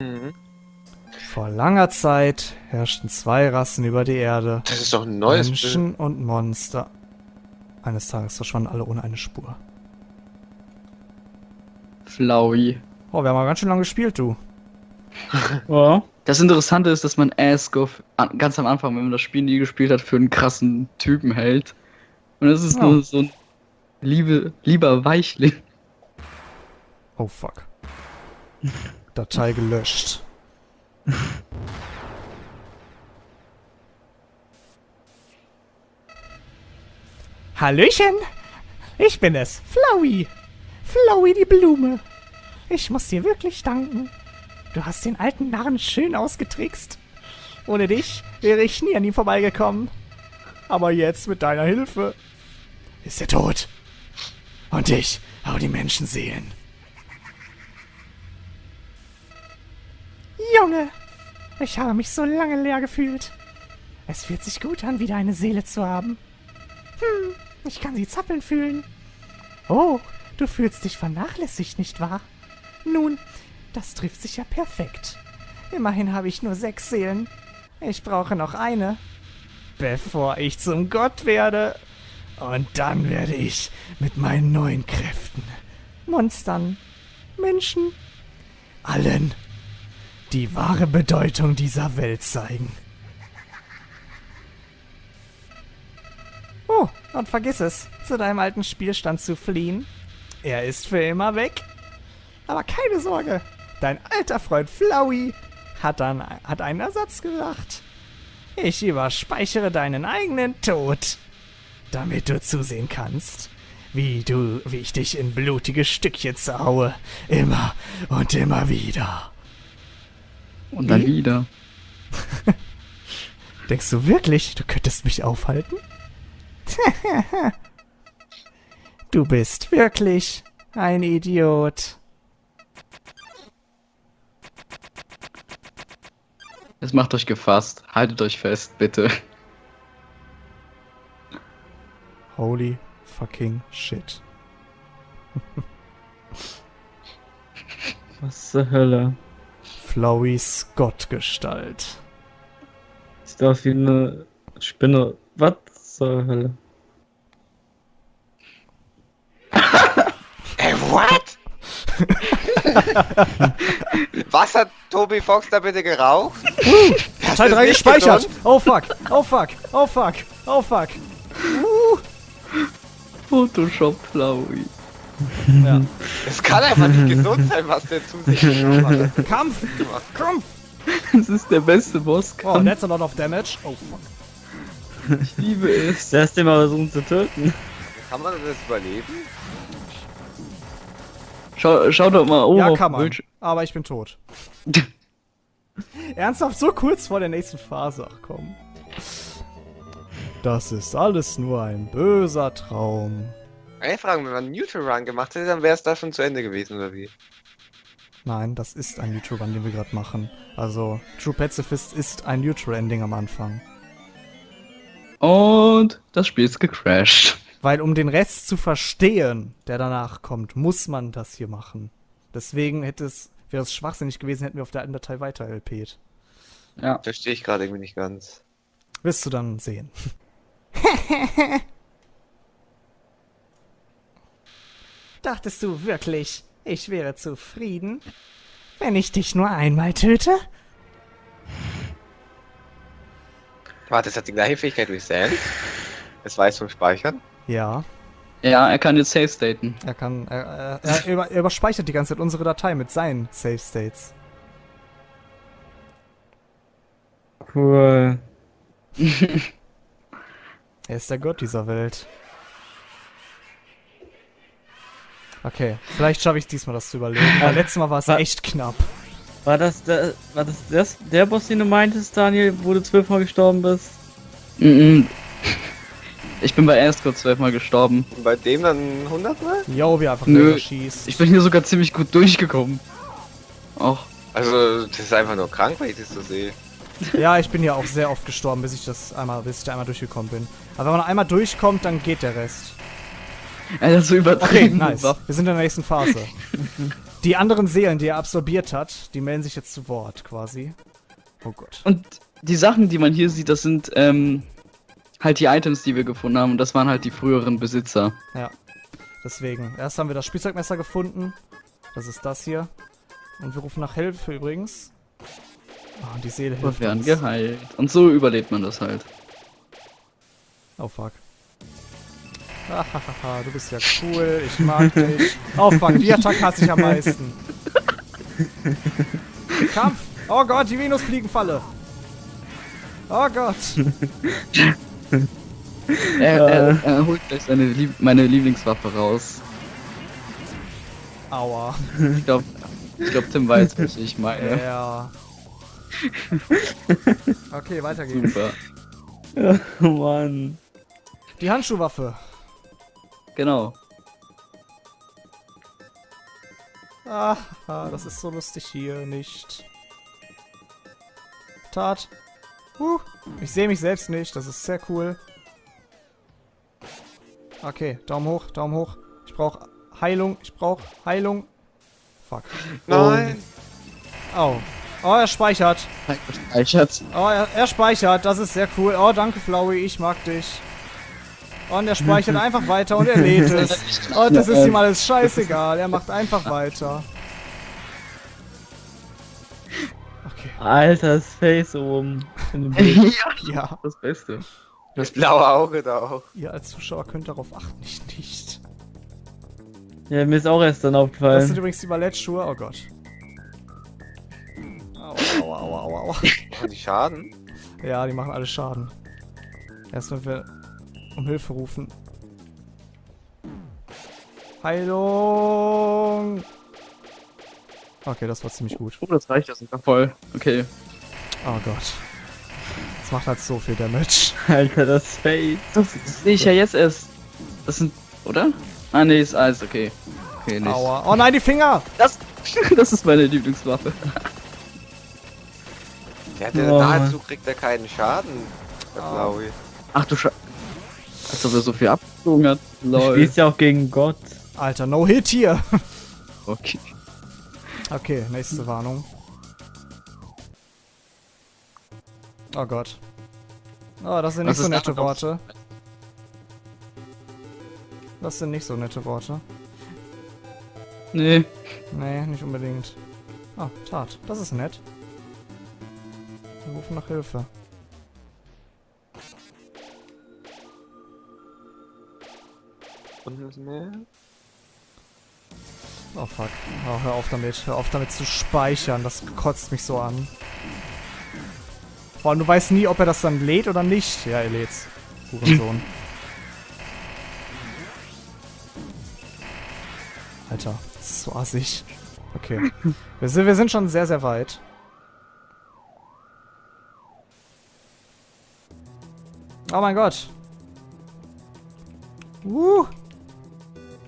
Mhm. Vor langer Zeit herrschten zwei Rassen über die Erde. Das ist doch ein neues Menschen und Monster. Eines Tages verschwanden alle ohne eine Spur. Flowey. Oh, wir haben aber ganz schön lange gespielt, du. Ja. Das Interessante ist, dass man Asgoff an- ganz am Anfang, wenn man das Spiel nie gespielt hat, für einen krassen Typen hält. Und es ist Ja. nur so ein liebe, lieber Weichling. Oh fuck. Datei gelöscht. Hallöchen! Ich bin es, Flowey. Flowey die Blume. Ich muss dir wirklich danken. Du hast den alten Narren schön ausgetrickst. Ohne dich wäre ich nie an ihm vorbeigekommen. Aber jetzt mit deiner Hilfe ist er tot. Und ich hau die Menschenseelen. Junge, ich habe mich so lange leer gefühlt. Es fühlt sich gut an, wieder eine Seele zu haben. Hm, ich kann sie zappeln fühlen. Oh, du fühlst dich vernachlässigt, nicht wahr? Nun, das trifft sich ja perfekt. Immerhin habe ich nur sechs Seelen. Ich brauche noch eine. Bevor ich zum Gott werde. Und dann werde ich mit meinen neuen Kräften Monstern, Menschen, allen die wahre Bedeutung dieser Welt zeigen. Oh, und vergiss es, zu deinem alten Spielstand zu fliehen. Er ist für immer weg. Aber keine Sorge, dein alter Freund Flowey hat, dann, hat einen Ersatz gebracht. Ich überspeichere deinen eigenen Tod, damit du zusehen kannst, wie du, wie ich dich in blutige Stückchen zerhaue, immer und immer wieder. Und dann Wie? wieder. Denkst du wirklich, du könntest mich aufhalten? du bist wirklich ein Idiot. Jetzt macht euch gefasst. Haltet euch fest, bitte. Holy fucking shit. Was zur Hölle? Flowys Gottgestalt. Sieht aus wie eine Spinne. Was zur Hölle? Ey, what? Was hat Toby Fox da bitte geraucht? Teil 3 nicht gespeichert! gesund? Oh fuck! Oh fuck! Oh fuck! Oh fuck! Uh. Photoshop Flowey. Ja. Es kann einfach nicht gesund sein, was der zu sich hat. Kampf! Kampf! Das ist der beste Oh, Bosskampf. that's a lot of damage. Oh fuck. ich liebe es. Zuerst den mal versuchen zu töten. Kann man das überleben? Schau, schau doch mal oben ja, auf kann man. Bildschirm. Aber ich bin tot. Ernsthaft, so kurz vor der nächsten Phase. Ach komm. Das ist alles nur ein böser Traum. Eine Frage, wenn man einen Neutral Run gemacht hätte, dann wäre es da schon zu Ende gewesen, oder wie? Nein, das ist ein Neutral Run, den wir gerade machen. Also, True Pacifist ist ein Neutral Ending am Anfang. Und das Spiel ist gecrashed. Weil um den Rest zu verstehen, der danach kommt, muss man das hier machen. Deswegen hätte es, wäre es schwachsinnig gewesen, hätten wir auf der alten Datei weiter LP't. Ja. Verstehe ich gerade irgendwie nicht ganz. Wirst du dann sehen. Dachtest du wirklich, ich wäre zufrieden, wenn ich dich nur einmal töte? Warte, das hat die gleiche Fähigkeit wie Sam. Es weiß vom Speichern. Ja, Ja, er kann jetzt safe staten. er kann, er, er, er, über, er überspeichert die ganze Zeit unsere Datei mit seinen Save States. Cool. Er ist der Gott dieser Welt. Okay, vielleicht schaffe ich diesmal das zu überleben. Weil letztes Mal war es echt knapp. War das, der, war das, das der Boss, den du meintest, Daniel, wo du zwölfmal gestorben bist? Mhm. Ich bin bei Ascot zwölfmal gestorben. Und bei dem dann 100 Mal? Jo, wie einfach Nö. Nö. schießt. Ich bin hier sogar ziemlich gut durchgekommen. Och. Also, das ist einfach nur krank, wenn ich das so sehe. Ja, ich bin ja auch sehr oft gestorben, bis ich das einmal, bis ich da einmal durchgekommen bin. Aber wenn man einmal durchkommt, dann geht der Rest. Er hat so Okay, übertrieben. nice. Wir sind in der nächsten Phase. Die anderen Seelen, die er absorbiert hat, die melden sich jetzt zu Wort quasi. Oh Gott. Und die Sachen, die man hier sieht, das sind ähm, halt die Items, die wir gefunden haben. Und das waren halt die früheren Besitzer. Ja. Deswegen. Erst haben wir das Spielzeugmesser gefunden. Das ist das hier. Und wir rufen nach Hilfe übrigens. Ah, und die Seele Und hilft werden uns. geheilt. Und so überlebt man das halt. Oh fuck. Hahaha, du bist ja cool, ich mag dich. Oh fuck, die Attacke hasse ich am meisten. Kampf! Oh Gott, die Venusfliegenfalle! Oh Gott! Er, er, er holt gleich seine Lieb meine Lieblingswaffe raus. Aua. Ich glaube, ich glaub, Tim weiß, was ich meine. Ja. Okay, weiter geht's. Super. Oh Mann. Die Handschuhwaffe. Genau. Ah, ah, das ist so lustig hier nicht. Tat. Uh, ich sehe mich selbst nicht, das ist sehr cool. Okay, Daumen hoch, Daumen hoch. Ich brauche Heilung, ich brauche Heilung. Fuck. Nein! Oh. Oh, er speichert. Schatz. Oh, er, er speichert, das ist sehr cool. Oh, danke, Flowey, ich mag dich. Und er speichert einfach weiter und er lädt es. Und das ist ihm alles scheißegal, er macht einfach weiter. Okay, Alter, das Face oben. In dem Bild. ja, das Beste. Das blaue Auge da auch. Ihr als Zuschauer könnt darauf achten, ich nicht. ja, mir ist auch erst dann Das sind aufgefallen. übrigens die Ballettschuhe, oh Gott. Aua, aua, aua, aua. Machen die Schaden? Ja, die machen alle Schaden. Erst wenn wir um Hilfe rufen. Heilung! Okay, das war ziemlich gut. Oh, das reicht ja sogar voll. Okay. Oh Gott. Das macht halt so viel Damage. Alter, das Face. Das, das sehe ich ja jetzt erst. Das sind, oder? Ah, nee, ist alles okay. Okay, nicht. Aua. Oh nein, die Finger! Das, das ist meine Lieblingswaffe. Der hatte Oh, nahezu kriegt er keinen Schaden. Blaue. Ach du Sche... Als ob er so viel abgezogen hat. Du Lol. spielst ja auch gegen Gott. Alter, no hit hier! Okay. Okay, nächste Warnung. Oh Gott. Oh, das sind Was nicht so ist nette? Worte. Das sind nicht so nette Worte. Nee. Nee, nicht unbedingt. Ah, Tat. Das ist nett. Wir rufen nach Hilfe. Und was mehr? Oh fuck. Oh, hör auf damit. Hör auf damit zu speichern. Das kotzt mich so an. Vor allem, du weißt nie, ob er das dann lädt oder nicht. Ja, er lädt's. Hurensohn. Alter, das ist so assig. Okay. Wir sind, wir sind schon sehr, sehr weit. Oh mein Gott. Uh.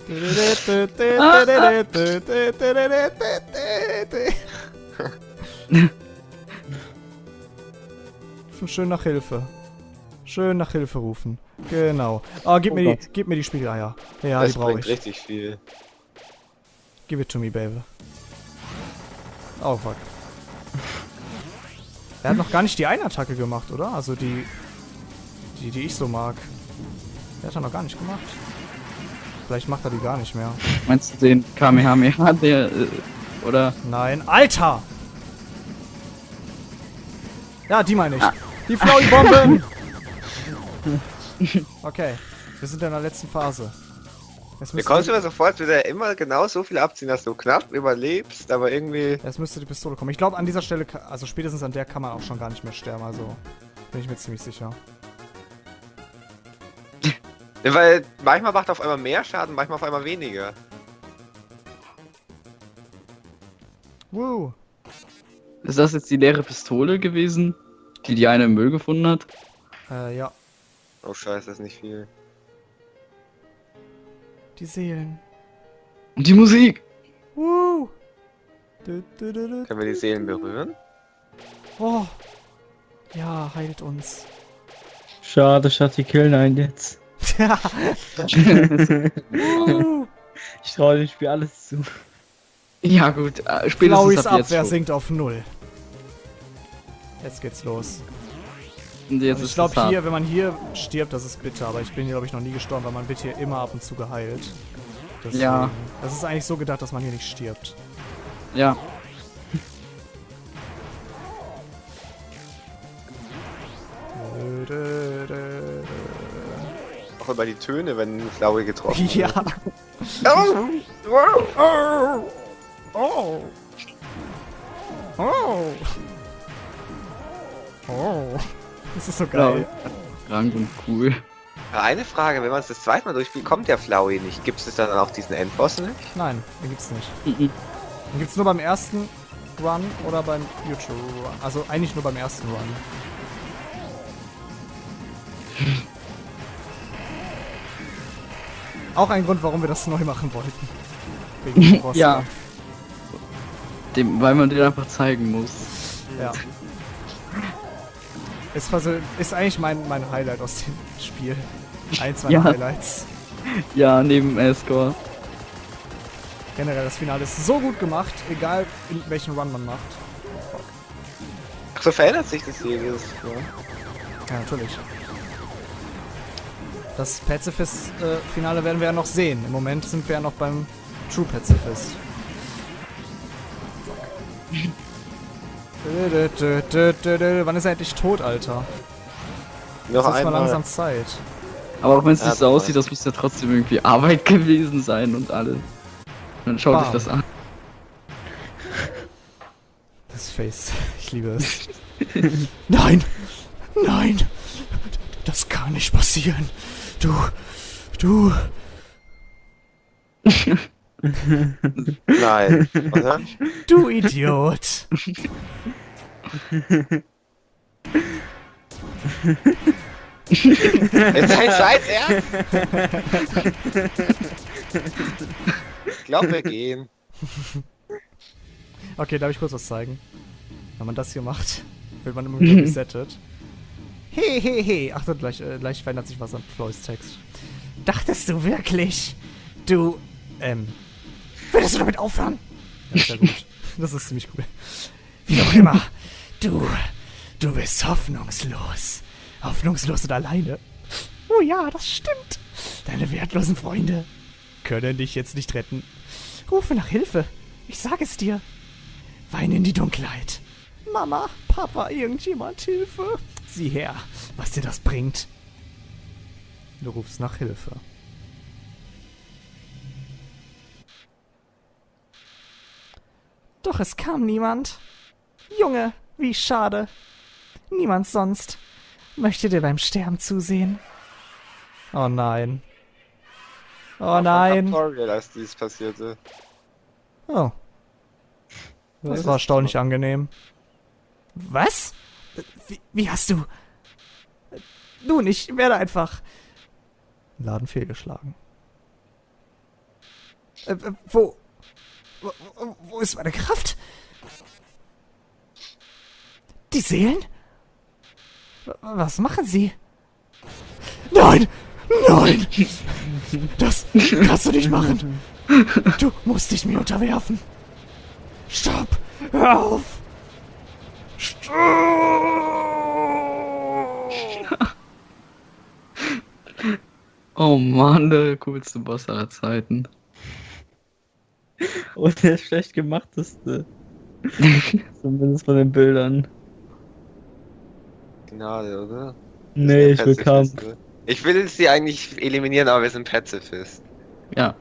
Schön nach Hilfe. Schön nach Hilfe rufen. Genau. Oh, gib, Oh mir, Gott. die, gib mir die Spiegeleier. Ja, das die brauche ich. richtig viel. Give it to me, baby. Oh, fuck. Er hat noch gar nicht die eine Attacke gemacht, oder? Also die, die, die ich so mag. Der hat er noch gar nicht gemacht. Vielleicht macht er die gar nicht mehr. Meinst du den Kamehameha, der, äh, oder? Nein. Alter! Ja, die meine ich. Die Flowey-Bomben! Okay. Wir sind in der letzten Phase. Müsste, kommst immer sofort wieder immer genau so viel abziehen, dass du knapp überlebst, aber irgendwie. jetzt müsste die Pistole kommen. Ich glaube, an dieser Stelle, also spätestens an der kann man auch schon gar nicht mehr sterben. Also bin ich mir ziemlich sicher. Ja, weil manchmal macht er auf einmal mehr Schaden, manchmal auf einmal weniger. Woo! Ist das jetzt die leere Pistole gewesen, die die eine im Müll gefunden hat? Äh, ja. Oh scheiße, das ist nicht viel. Die Seelen. Und die Musik! Woo! Du, du, du, du, Können wir die Seelen berühren? Oh. Ja, heilt uns. Schade, statt die killen einen jetzt. Ja. Ich traue dem Spiel alles zu. ja gut, äh, spätestens Flauis ab jetzt. Abwehr schon. sinkt auf null. Jetzt geht's los. Und jetzt Und ist ich glaube hier, wenn man hier stirbt, das ist bitter, aber ich bin hier glaube ich noch nie gestorben, weil man wird hier immer ab und zu geheilt. Deswegen, Ja. Das ist eigentlich so gedacht, dass man hier nicht stirbt. Ja. Auch über die Töne, wenn Flowey getroffen Ja. wird. Oh. Oh. Oh. Oh. Das ist so geil. Krank und cool. Eine Frage, wenn man es das zweite Mal durchspielt, kommt der Flowey nicht. Gibt es dann auch diesen Endboss nicht? Nein, den gibt's nicht. Mhm. Den gibt's nur beim ersten Run oder beim Future Run. Also eigentlich nur beim ersten Run. Auch ein Grund, warum wir das neu machen wollten. Wegen dem Boss. Ja. Dem, weil man den einfach zeigen muss. Ja. Ist, also, ist eigentlich mein, mein Highlight aus dem Spiel. Eins meiner Ja. Highlights. Ja, neben Escort. Generell, das Finale ist so gut gemacht, egal in welchen Run man macht. Ach, so verändert sich das hier jedes Mal. Ja, natürlich. Das Pazifist-Finale werden wir ja noch sehen. Im Moment sind wir ja noch beim True Pazifist. Dö. Wann ist er endlich tot, Alter? Noch Das ist mal langsam Zeit. Aber auch wenn es Ja, nicht so aussieht, das muss ja trotzdem irgendwie Arbeit gewesen sein und alles. Dann schaut Bam. sich das an. Das Face. Ich liebe es. Nein! Nein! Das kann nicht passieren. Du. Du. Nein. Oder? Du Idiot! Jetzt sein Zeit ernst? Ich glaube, wir gehen. Okay, darf ich kurz was zeigen? Wenn man das hier macht, wird man immer wieder resettet. He, he, he. Achtung, gleich, äh, gleich verändert sich was an Floys Text. Dachtest du wirklich, du, ähm, würdest du damit aufhören? Ja, sehr gut. Das ist ziemlich cool. Wie auch immer, du, du bist hoffnungslos. Hoffnungslos und alleine. Oh ja, das stimmt. Deine wertlosen Freunde können dich jetzt nicht retten. Rufe nach Hilfe. Ich sag es dir. Weine in die Dunkelheit. Mama, Papa, irgendjemand Hilfe. Sieh her, was dir das bringt. Du rufst nach Hilfe. Doch es kam niemand. Junge, wie schade. Niemand sonst möchte dir beim Sterben zusehen. Oh nein. Oh nein. Sorry, als dies passierte. Oh. Das war erstaunlich angenehm. Was? Wie, wie hast du... Nun, ich werde einfach... Laden fehlgeschlagen. Äh, äh, wo, wo... Wo ist meine Kraft? Die Seelen? Was machen sie? Nein! Nein! Das kannst du nicht machen! Du musst dich mir unterwerfen! Stopp! Hör auf! Oh Mann, der coolste Boss aller Zeiten. Und der schlecht gemachteste. Zumindest von den Bildern. Gnade, oder? Nee, ich will Kampf. Ich will sie eigentlich eliminieren, aber wir sind Pazifist. Ja.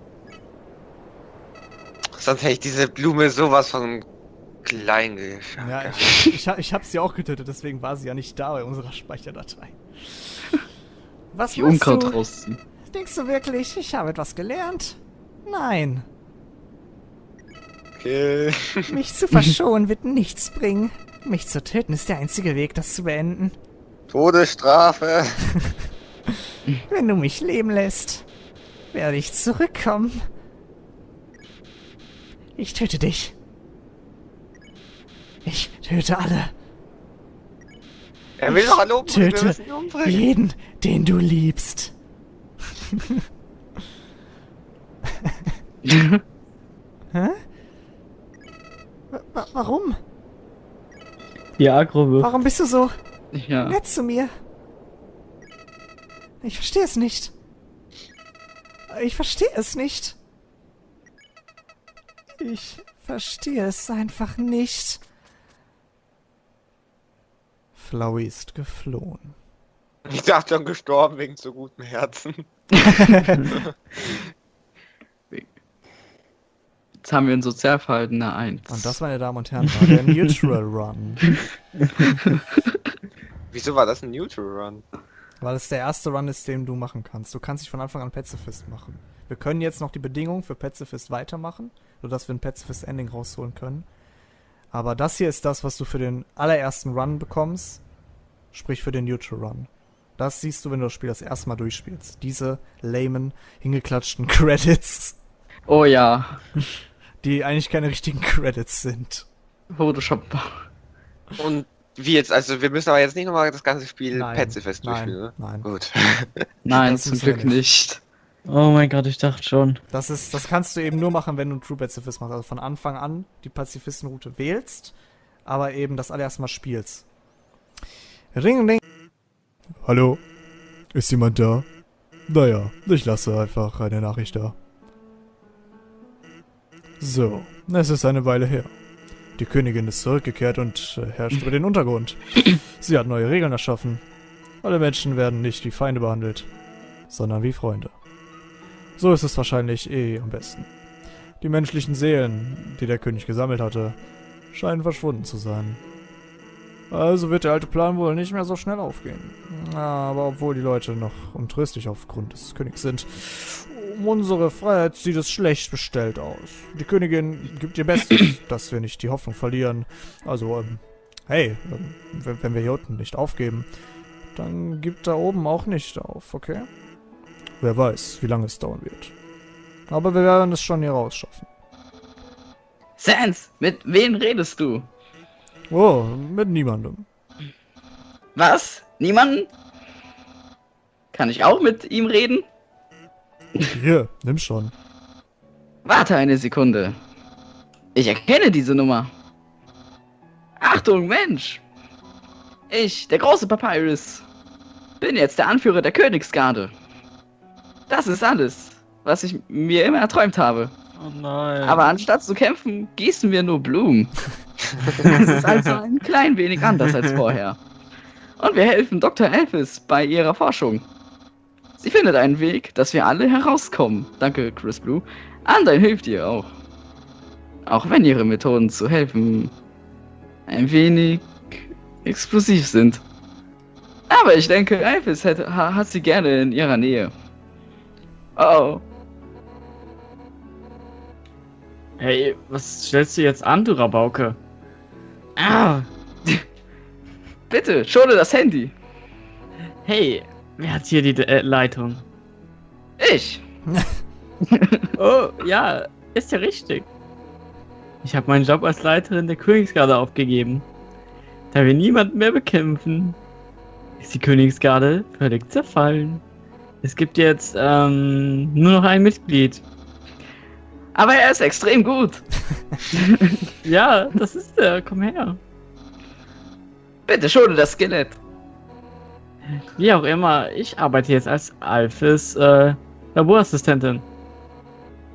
Sonst hätte ich diese Blume sowas von klein geschaut. Ja, ich, ich, ha- ich hab sie auch getötet, deswegen war sie ja nicht da bei unserer Speicherdatei. Was Die Unkraut du? rausziehen. Denkst du wirklich, ich habe etwas gelernt? Nein. Okay. Mich zu verschonen wird nichts bringen. Mich zu töten ist der einzige Weg, das zu beenden. Todesstrafe. Wenn du mich leben lässt, werde ich zurückkommen. Ich töte dich. Ich töte alle. Er will doch alle umbringen, Töte umbringen. jeden, den du liebst. Hä? Wa- wa- warum? Die Agro Warum bist du so ja. nett zu mir? Ich verstehe es nicht. Ich verstehe es nicht. Ich verstehe es einfach nicht. Flowey ist geflohen. Ich dachte schon gestorben wegen zu gutem Herzen. Jetzt haben wir ein Sozialverhalten eine 1. Und das, meine Damen und Herren, war der Neutral Run. Wieso war das ein Neutral Run? Weil es der erste Run ist, den du machen kannst. Du kannst dich von Anfang an Pazifist machen. Wir können jetzt noch die Bedingungen für Pazifist weitermachen, sodass wir ein Pazifist Ending rausholen können. Aber das hier ist das, was du für den allerersten Run bekommst, sprich für den Neutral Run. Das siehst du, wenn du das Spiel das erste Mal durchspielst. Diese lamen, hingeklatschten Credits, Oh ja. die eigentlich keine richtigen Credits sind. Photoshop. Und wie jetzt? Also wir müssen aber jetzt nicht nochmal das ganze Spiel. Pazifist Nein, durchspielen, ne? nein. Gut. Nein, Das zum Glück nicht. nicht. Oh mein Gott, ich dachte schon. Das ist, das kannst du eben nur machen, wenn du einen True Pazifist machst. Also von Anfang an die Pazifistenroute wählst, aber eben das allererste Mal spielst. Ring, ring. Hallo? Ist jemand da? Naja, ich lasse einfach eine Nachricht da. So, es ist eine Weile her. Die Königin ist zurückgekehrt und äh, herrscht über den Untergrund. Sie hat neue Regeln erschaffen. Alle Menschen werden nicht wie Feinde behandelt, sondern wie Freunde. So ist es wahrscheinlich eh am besten. Die menschlichen Seelen, die der König gesammelt hatte, scheinen verschwunden zu sein. Also wird der alte Plan wohl nicht mehr so schnell aufgehen. Aber obwohl die Leute noch untröstlich aufgrund des Königs sind, um unsere Freiheit sieht es schlecht bestellt aus. Die Königin gibt ihr Bestes, dass wir nicht die Hoffnung verlieren. Also, ähm, hey, ähm, wenn, wenn wir hier unten nicht aufgeben, dann gibt da oben auch nicht auf, okay? Wer weiß, wie lange es dauern wird. Aber wir werden es schon hier rausschaffen. Sans, mit wem redest du? Oh, mit niemandem. Was? Niemanden? Kann ich auch mit ihm reden? Hier, nimm schon. Warte eine Sekunde. Ich erkenne diese Nummer. Achtung, Mensch! Ich, der große Papyrus, bin jetzt der Anführer der Königsgarde. Das ist alles, was ich mir immer erträumt habe. Oh nein. Aber anstatt zu kämpfen, gießen wir nur Blumen. Das ist also ein klein wenig anders als vorher. Und wir helfen Dr. Elvis bei ihrer Forschung. Sie findet einen Weg, dass wir alle herauskommen. Danke, Chris Blue. Anderen hilft ihr auch. Auch wenn ihre Methoden zu helfen ein wenig explosiv sind. Aber ich denke, Elvis hat, ha- hat sie gerne in ihrer Nähe. Oh, Hey, was stellst du jetzt an, du Rabauke? Ah, bitte, schone das Handy. hey, wer hat hier die äh, Leitung? Ich. Oh, ja, ist ja richtig. Ich habe meinen Job als Leiterin der Königsgarde aufgegeben. Da wir niemanden mehr bekämpfen, ist die Königsgarde völlig zerfallen. Es gibt jetzt ähm, nur noch ein Mitglied. Aber er ist extrem gut. Ja, das ist er. Komm her. Bitte schone das Skelett. Wie auch immer, ich arbeite jetzt als Alphys äh, Laborassistentin.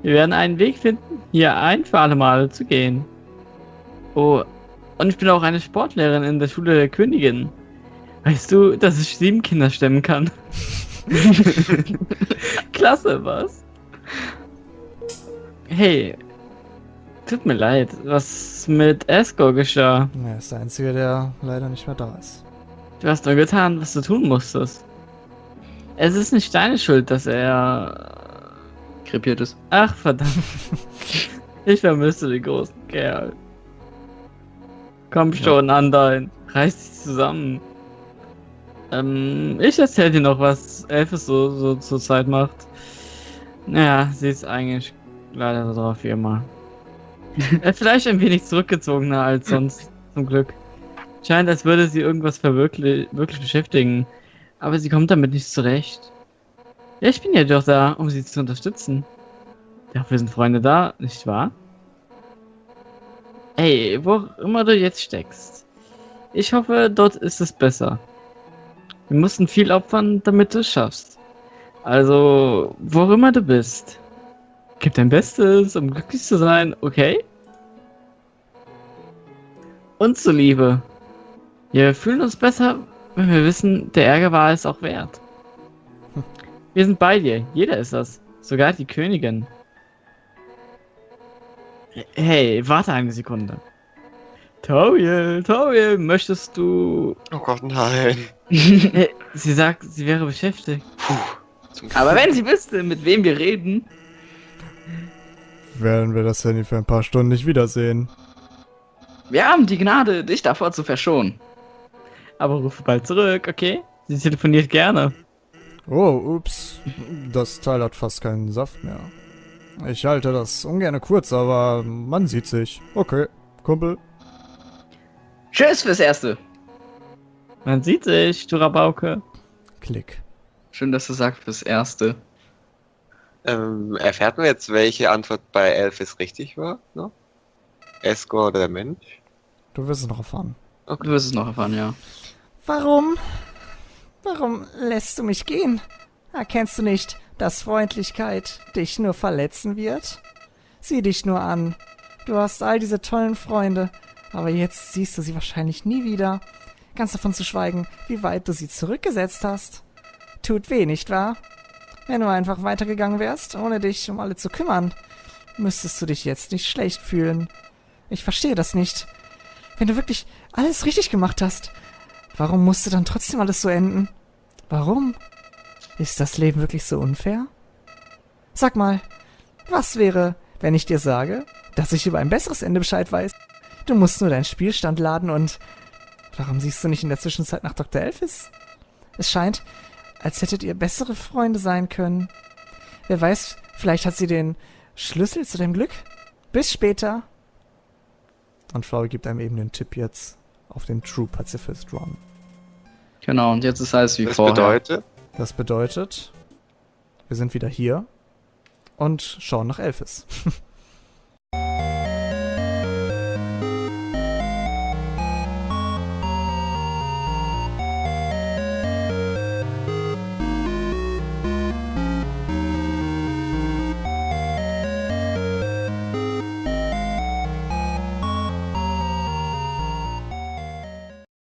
Wir werden einen Weg finden, hier ein für alle Mal zu gehen. Oh, und ich bin auch eine Sportlehrerin in der Schule der Königin. Weißt du, dass ich sieben Kinder stemmen kann? Klasse, was? Hey, tut mir leid, was mit Esco geschah? Er ist der Einzige, der leider nicht mehr da ist. Du hast nur getan, was du tun musstest. Es ist nicht deine Schuld, dass er. Krepiert ist. Ach, verdammt. Ich vermisse den großen Kerl. Komm schon, Andein. Reiß dich zusammen. Ähm, ich erzähl dir noch, was Elfes so, so zur Zeit macht. Naja, sie ist eigentlich leider so drauf wie immer. Äh, Vielleicht ein wenig zurückgezogener als sonst, zum Glück. Scheint, als würde sie irgendwas verwirklich wirklich beschäftigen. Aber sie kommt damit nicht zurecht. Ja, ich bin ja doch da, um sie zu unterstützen. Ja, wir sind Freunde da, nicht wahr? Ey, wo auch immer du jetzt steckst. Ich hoffe, dort ist es besser. Wir mussten viel opfern, damit du es schaffst. Also, wo immer du bist. Gib dein Bestes, um glücklich zu sein, okay? Und zuliebe. Wir fühlen uns besser, wenn wir wissen, der Ärger war es auch wert. Wir sind bei dir, jeder ist das. Sogar die Königin. Hey, warte eine Sekunde. Toriel, Toriel, möchtest du... Oh Gott, nein. Äh, sie sagt, sie wäre beschäftigt. Zum Aber wenn sie wüsste, mit wem wir reden, Werden wir das Handy für ein paar Stunden nicht wiedersehen. wir haben die Gnade, dich davor zu verschonen. Aber rufe bald zurück, okay? Sie telefoniert gerne. Oh, ups. Das Teil hat fast keinen Saft mehr. Ich halte das ungern kurz, aber man sieht sich. Okay, Kumpel. Tschüss fürs Erste. Man sieht sich, du Rabauke. Klick. Schön, dass du sagst fürs Erste. Ähm, erfährt man jetzt, welche Antwort bei Elphys richtig war? No? Escort oder der Mensch? Du wirst es noch erfahren. Du wirst es noch erfahren, ja. Warum? Warum lässt du mich gehen? Erkennst du nicht, dass Freundlichkeit dich nur verletzen wird? Sieh dich nur an. Du hast all diese tollen Freunde, aber jetzt siehst du sie wahrscheinlich nie wieder. Ganz davon zu schweigen, wie weit du sie zurückgesetzt hast. Tut weh, nicht wahr? Wenn du einfach weitergegangen wärst, ohne dich um alle zu kümmern, müsstest du dich jetzt nicht schlecht fühlen. Ich verstehe das nicht. Wenn du wirklich alles richtig gemacht hast, warum musste dann trotzdem alles so enden? Warum? Ist das Leben wirklich so unfair? Sag mal, was wäre, wenn ich dir sage, dass ich über ein besseres Ende Bescheid weiß? Du musst nur deinen Spielstand laden und... Warum siehst du nicht in der Zwischenzeit nach Dr. Elphys? Es scheint, als hättet ihr bessere Freunde sein können. Wer weiß, vielleicht hat sie den Schlüssel zu deinem Glück. Bis später. Und Flauwe gibt einem eben den Tipp jetzt auf den True Pacifist Run. Genau, und jetzt ist alles wie Das vorher. bedeutet, Das bedeutet, wir sind wieder hier und schauen nach Elphys.